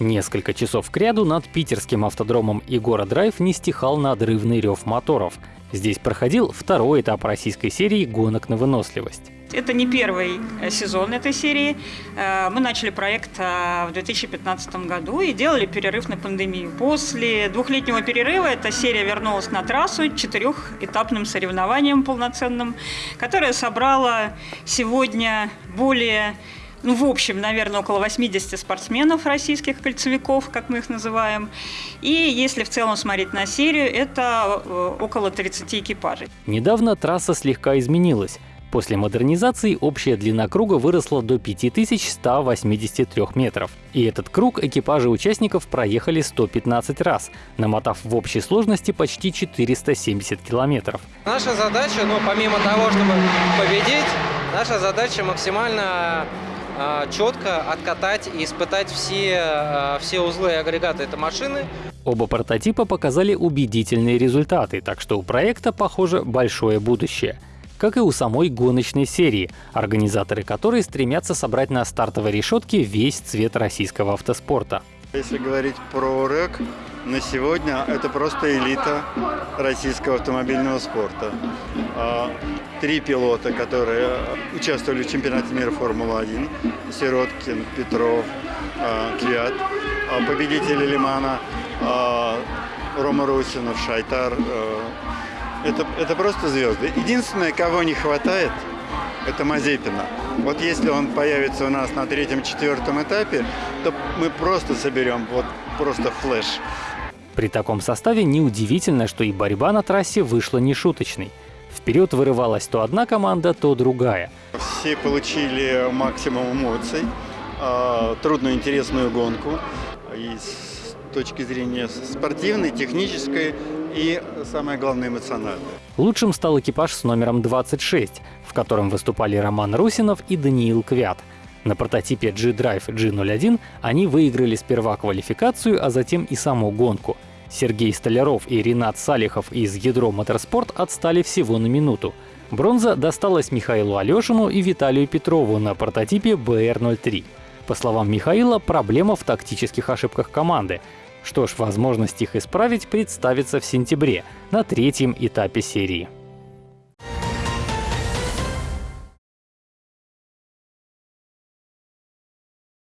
Несколько часов кряду над питерским автодромом Игора Драйв не стихал надрывный рев моторов. Здесь проходил второй этап российской серии гонок на выносливость. Это не первый э, сезон этой серии. Э, мы начали проект э, в 2015 году и делали перерыв на пандемию. После двухлетнего перерыва эта серия вернулась на трассу четырехэтапным соревнованием полноценным, которое собрало сегодня более ну, в общем, наверное, около 80 спортсменов российских кольцевиков, как мы их называем. И если в целом смотреть на серию, это около 30 экипажей. Недавно трасса слегка изменилась. После модернизации общая длина круга выросла до 5183 метров. И этот круг экипажи участников проехали 115 раз, намотав в общей сложности почти 470 километров. Наша задача, ну, помимо того, чтобы победить, наша задача максимально э, четко откатать и испытать все, э, все узлы и агрегаты этой машины. Оба прототипа показали убедительные результаты, так что у проекта, похоже, большое будущее – как и у самой гоночной серии, организаторы которой стремятся собрать на стартовой решетке весь цвет российского автоспорта. Если говорить про РЭК, на сегодня это просто элита российского автомобильного спорта. А, три пилота, которые участвовали в чемпионате мира Формулы-1, Сироткин, Петров, а, Квят, а, победители Лимана, Рома Русинов, Шайтар, это, это просто звезды. Единственное, кого не хватает, это Мазепина. Вот если он появится у нас на третьем-четвертом этапе, то мы просто соберем вот просто флеш. При таком составе неудивительно, что и борьба на трассе вышла нешуточной. Вперед вырывалась то одна команда, то другая. Все получили максимум эмоций, а, трудную интересную гонку. И с точки зрения спортивной, технической, и, самое главное, эмоционально. Лучшим стал экипаж с номером 26, в котором выступали Роман Русинов и Даниил Квят. На прототипе G-Drive G01 они выиграли сперва квалификацию, а затем и саму гонку. Сергей Столяров и Ренат Салихов из Ядро Моторспорт отстали всего на минуту. Бронза досталась Михаилу Алешину и Виталию Петрову на прототипе BR-03. По словам Михаила, проблема в тактических ошибках команды. Что ж, возможность их исправить представится в сентябре, на третьем этапе серии.